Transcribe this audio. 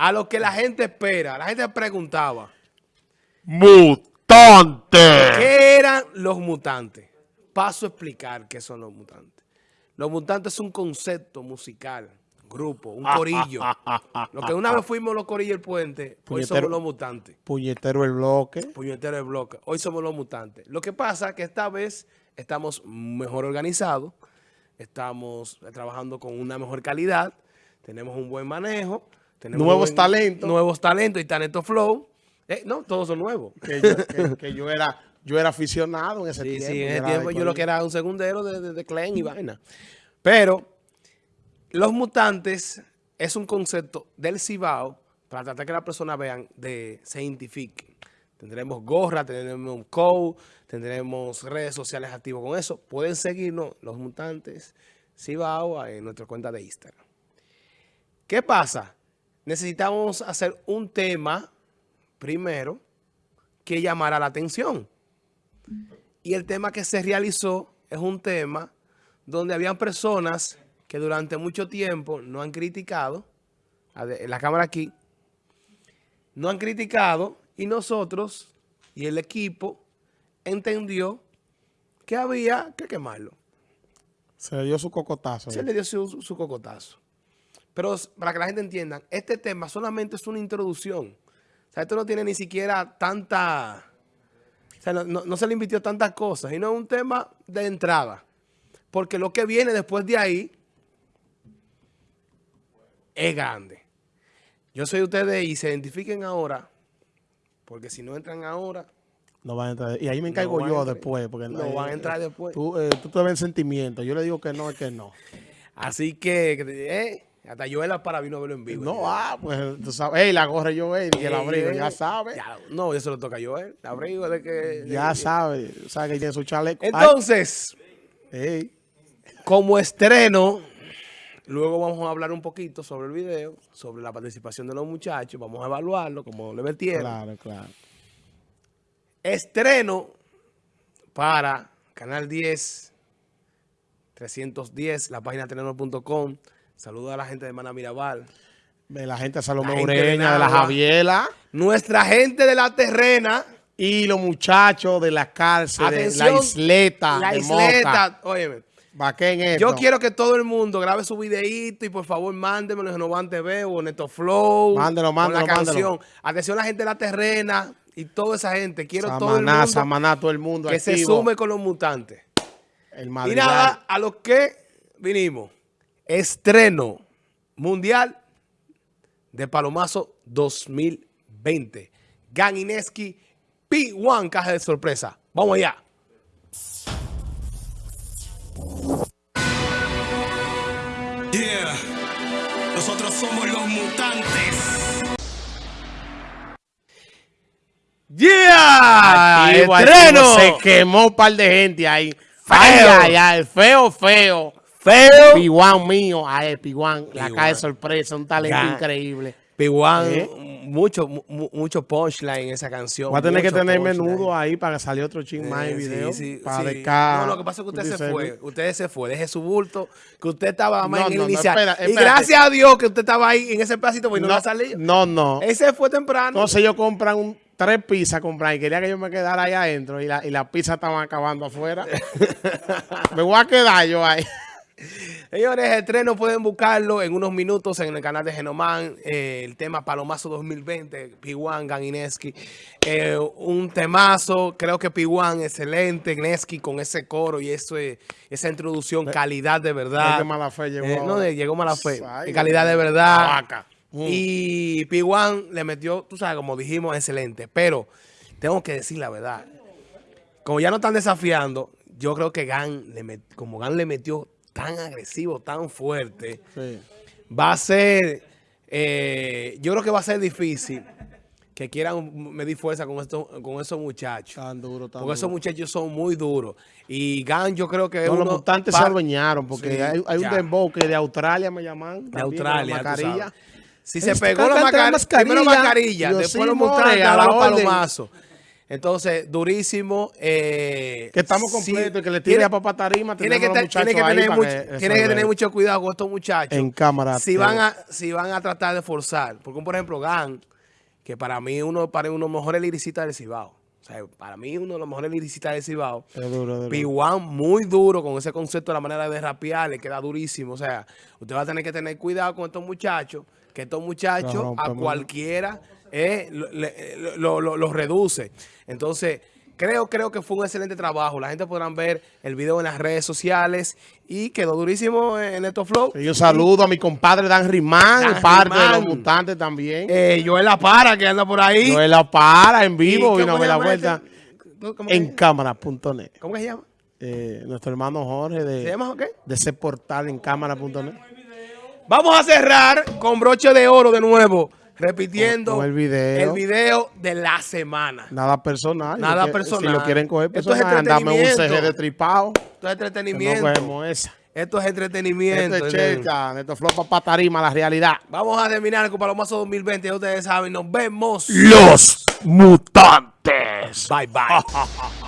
a lo que la gente espera. La gente preguntaba. ¡Mutante! ¿Qué eran los mutantes? Paso a explicar qué son los mutantes. Los mutantes es un concepto musical, grupo, un corillo. lo que una vez fuimos los corillos del puente, hoy somos los mutantes. Puñetero el bloque. Puñetero el bloque. Hoy somos los mutantes. Lo que pasa es que esta vez estamos mejor organizados, estamos trabajando con una mejor calidad, tenemos un buen manejo. Tenemos nuevos talentos. Nuevos talentos y talento flow. Eh, no, todos son nuevos. Que yo, era yo era aficionado en ese tiempo. Sí, en ese tiempo yo lo que era un segundero de, de, Clen y vaina. Pero los mutantes es un concepto del Cibao para tratar que las personas vean, de, se identifiquen. Tendremos gorra, tendremos un code, tendremos redes sociales activos con eso. Pueden seguirnos, los mutantes Cibao, en nuestra cuenta de Instagram. ¿Qué pasa? Necesitamos hacer un tema primero que llamara la atención. Y el tema que se realizó es un tema donde habían personas que durante mucho tiempo no han criticado, la cámara aquí, no han criticado y nosotros y el equipo entendió que había que quemarlo. Se le dio su cocotazo. Se le dio su, cocotazo. Pero para que la gente entienda, este tema solamente es una introducción. O sea, esto no tiene ni siquiera tanta... O sea, no, se le invirtió tantas cosas. Y no es un tema de entrada. Porque lo que viene después de ahí es grande. Yo soy ustedes y se identifiquen ahora. Porque si no entran ahora... No van a entrar. Y ahí me encargo yo después. Porque no, van a entrar después. Tú, eh, tú te ves sentimiento. Yo le digo que no, es que no. Así que... Eh, hasta Joel para vino a verlo en vivo. No, ah, pues tú sabes. Ey, la gorra Joel y el abrigo, ya sabe. no, eso lo toca a Joel. El abrigo de que... Ya sabe, sabe que tiene su chaleco. Entonces, como estreno, luego vamos a hablar un poquito sobre el video, sobre la participación de los muchachos. Vamos a evaluarlo como le metieron. Claro, claro. Estreno para Canal 10, 310, la página tenor.com. Saludos a la gente de Mana Mirabal. De la gente de Salomé Ureña, de, la Javiela. Nuestra gente de la terrena. Y los muchachos de la cárcel, de la isleta. La isleta, óyeme. Esto. Yo quiero que todo el mundo grabe su videíto y por favor mándenmelo en Genovan TV o Neto Flow. Mándelo, mándelo, la canción. Atención a la gente de la terrena y toda esa gente. Quiero todo el mundo. Samaná, todo el mundo Que se sume con los mutantes. El y nada, a los que vinimos estreno mundial de Palomazo 2020. Gang Ineski P1 caja de sorpresa. Vamos allá. Yeah. Nosotros somos los mutantes. Yeah. Estreno. Se quemó un par de gente ahí. Feo. feo, feo. Feo. Piwan mío, a él, Piwan, la cae sorpresa, un talento increíble. Piwan, ¿Eh? mucho, mucho punchline en esa canción. Va a tener que tener menudo ahí para que salga otro ching más en video. Sí, para sí. No, lo que pasa es que usted se fue. Usted se fue. Deje su bulto. Que usted estaba más en el inicial. Y gracias a Dios que usted estaba ahí en ese pedacito, porque no, no va a salir. No, no. Ese fue temprano. Entonces ellos compran un tres pizzas comprar y quería que yo me quedara ahí adentro y la, y la pizza estaban acabando afuera. me voy a quedar yo ahí. Señores, el estreno pueden buscarlo en unos minutos en el canal de Genoman. Eh, el tema Palomazo 2020, Piwan, Ganineski. Eh, un temazo, creo que Piwan, excelente. Gneski con ese coro y eso, esa introducción, calidad de verdad. De mala fe llegó. Eh, no, llegó mala fe. calidad de verdad. Mm. Y Piwan le metió, tú sabes, como dijimos, excelente. Pero tengo que decir la verdad. Como ya no están desafiando, yo creo que Gan, le como Gan le metió tan agresivo, tan fuerte, va a ser, eh, yo creo que va a ser difícil que quieran medir fuerza con, esto, con esos muchachos. Tan duro, tan Porque esos muchachos son muy duros. Y Gan yo creo que... los mutantes se adueñaron porque hay, un dembow que de Australia me llaman. De Australia. Si se pegó la mascarilla, primero mascarilla, después los mutantes, a los palomazos. Entonces, durísimo. eh, Que estamos sí, completos y que le tire tiene- a Papá Tarima. tiene que, te- tiene que tener, mucho, que tiene que tener mucho cuidado con estos muchachos. En cámara, Si van a, si van a tratar de forzar. Porque, por ejemplo, Gan, que para mí uno para uno de los mejores liricistas del Cibao. O sea, para mí uno de los mejores liricistas del Cibao. Es duro, duro. P1 muy duro con ese concepto de la manera de rapear, le queda durísimo. O sea, usted va a tener que tener cuidado con estos muchachos, que estos muchachos a cualquiera eh, lo, le- lo- reduce. Entonces, creo, creo que fue un excelente trabajo. La gente podrán ver el video en las redes sociales y quedó durísimo en estos flow. Y un saludo a mi compadre Dan Rimán, Dan parte de los mutantes también. Eh, Joel La Para, que anda por ahí. Joel La para en ¿Y vivo y cómo no me se la vuelta este? ¿Cómo que- en cámara.net. ¿Cómo que se llama? Eh, nuestro hermano Jorge ¿Se de, llama qué? de ese portal en cámara.net. Vamos a cerrar con broche de oro de nuevo, repitiendo el video. el video de la semana. Nada personal. Nada que- personal. Si lo quieren coger Esto es personal, dame un entretenimiento. CG de tripado. Esto es que No entretenimiento. cogemos esa. Esto es entretenimiento. Esto es checa, Neto Flow Papá Tarima, la realidad. Vamos a terminar con Palomazo 2020. Ya ustedes saben, nos vemos. Los mutantes. Bye bye.